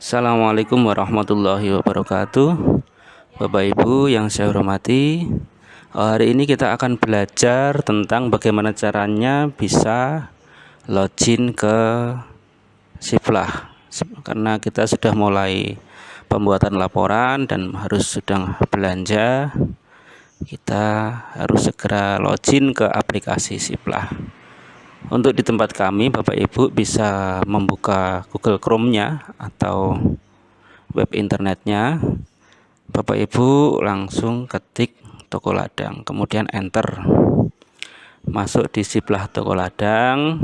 Assalamualaikum warahmatullahi wabarakatuh. Bapak Ibu yang saya hormati Hari ini kita akan belajar tentang bagaimana caranya bisa login ke Siplah Karena kita sudah mulai pembuatan laporan dan harus sedang belanja Kita harus segera login ke aplikasi Siplah untuk di tempat kami Bapak Ibu bisa membuka Google Chrome-nya atau web internetnya. Bapak Ibu langsung ketik toko ladang kemudian enter. Masuk di sebelah toko ladang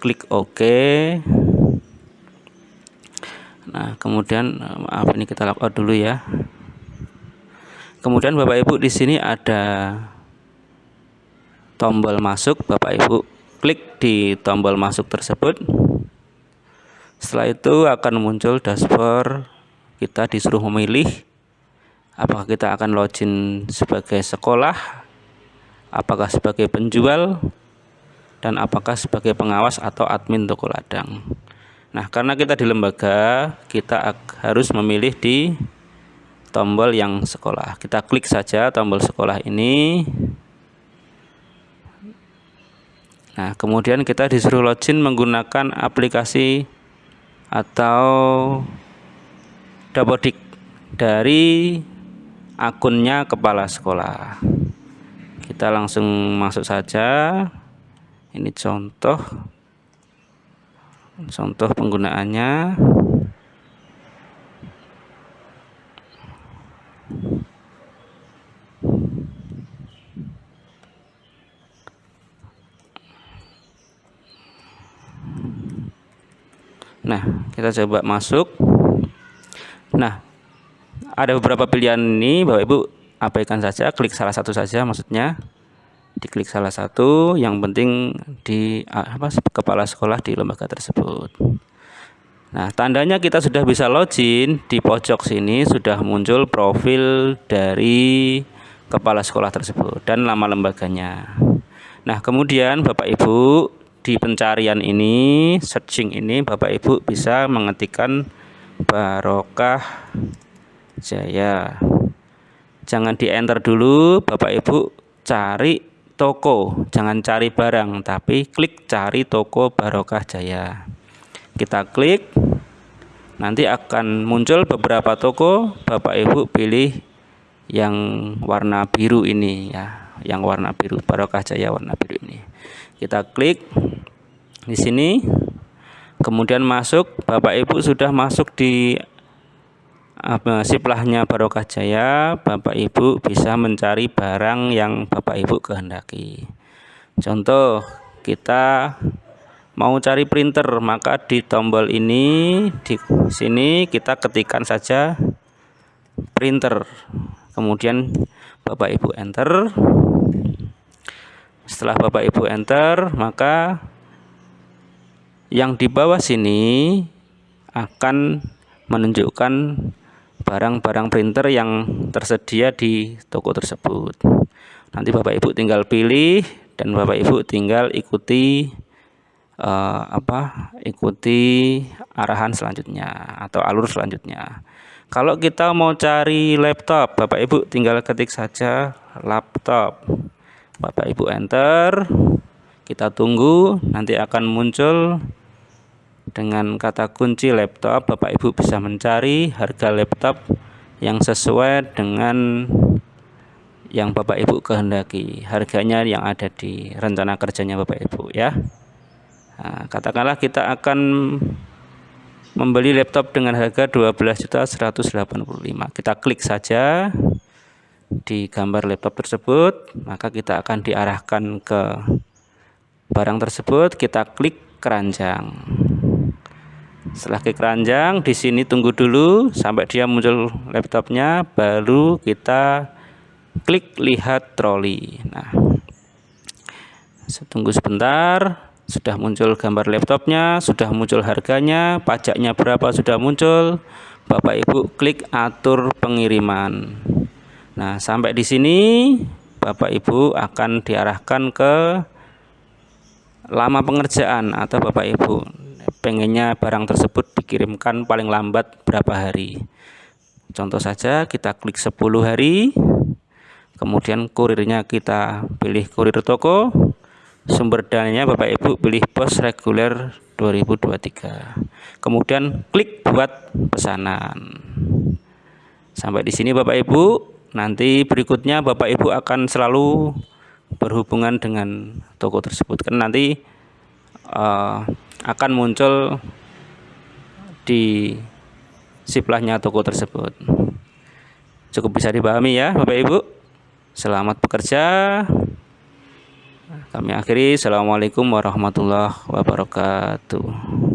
klik OK. Nah kemudian maaf ini kita lapor dulu ya. Kemudian Bapak Ibu di sini ada tombol masuk Bapak Ibu klik di tombol masuk tersebut. Setelah itu akan muncul dashboard. Kita disuruh memilih apakah kita akan login sebagai sekolah apakah sebagai penjual dan apakah sebagai pengawas atau admin toko ladang. Nah karena kita di lembaga kita harus memilih di tombol yang sekolah. Kita klik saja tombol sekolah ini Nah, kemudian kita disuruh login menggunakan aplikasi atau Dapodik dari akunnya kepala sekolah. Kita langsung masuk saja. Ini contoh contoh penggunaannya. Nah, kita coba masuk. Nah, ada beberapa pilihan ini, Bapak Ibu abaikan saja, klik salah satu saja maksudnya. Diklik salah satu, yang penting di apa kepala sekolah di lembaga tersebut. Nah, tandanya kita sudah bisa login di pojok sini sudah muncul profil dari kepala sekolah tersebut dan nama lembaganya. Nah, kemudian Bapak Ibu di pencarian ini searching ini Bapak Ibu bisa mengetikkan barokah jaya. Jangan di enter dulu Bapak Ibu cari toko. Jangan cari barang tapi klik cari toko barokah jaya. Kita klik nanti akan muncul beberapa toko. Bapak Ibu pilih yang warna biru ini ya yang warna biru. Barokah jaya warna biru ini. Kita klik di sini. Kemudian masuk Bapak Ibu sudah masuk di apa siplahnya Barokah Jaya. Bapak Ibu bisa mencari barang yang Bapak Ibu kehendaki. Contoh kita mau cari printer maka di tombol ini di sini kita ketikkan saja printer. Kemudian Bapak Ibu enter setelah Bapak Ibu enter maka yang di bawah sini akan menunjukkan barang-barang printer yang tersedia di toko tersebut. Nanti Bapak Ibu tinggal pilih dan Bapak Ibu tinggal ikuti uh, apa? Ikuti arahan selanjutnya atau alur selanjutnya. Kalau kita mau cari laptop, Bapak Ibu tinggal ketik saja laptop. Bapak Ibu enter. Kita tunggu nanti akan muncul dengan kata kunci laptop, Bapak Ibu bisa mencari harga laptop yang sesuai dengan yang Bapak Ibu kehendaki. Harganya yang ada di rencana kerjanya Bapak Ibu ya. Nah, katakanlah kita akan membeli laptop dengan harga 12.185. Kita klik saja di gambar laptop tersebut, maka kita akan diarahkan ke barang tersebut, kita klik keranjang. Setelah ke keranjang di sini tunggu dulu sampai dia muncul laptopnya baru kita klik lihat troli. Nah tunggu sebentar sudah muncul gambar laptopnya sudah muncul harganya pajaknya berapa sudah muncul. Bapak Ibu klik atur pengiriman. Nah sampai di sini Bapak Ibu akan diarahkan ke lama pengerjaan atau Bapak Ibu pengennya barang tersebut dikirimkan paling lambat berapa hari. Contoh saja kita klik 10 hari kemudian kurirnya kita pilih kurir toko sumber dananya Bapak Ibu pilih pos reguler 2023 kemudian klik buat pesanan. Sampai di sini Bapak Ibu. Nanti berikutnya Bapak Ibu akan selalu berhubungan dengan toko tersebut. Kan nanti uh, akan muncul di siplahnya toko tersebut. Cukup bisa dipahami ya Bapak Ibu. Selamat bekerja kami akhiri. Assalamualaikum warahmatullahi wabarakatuh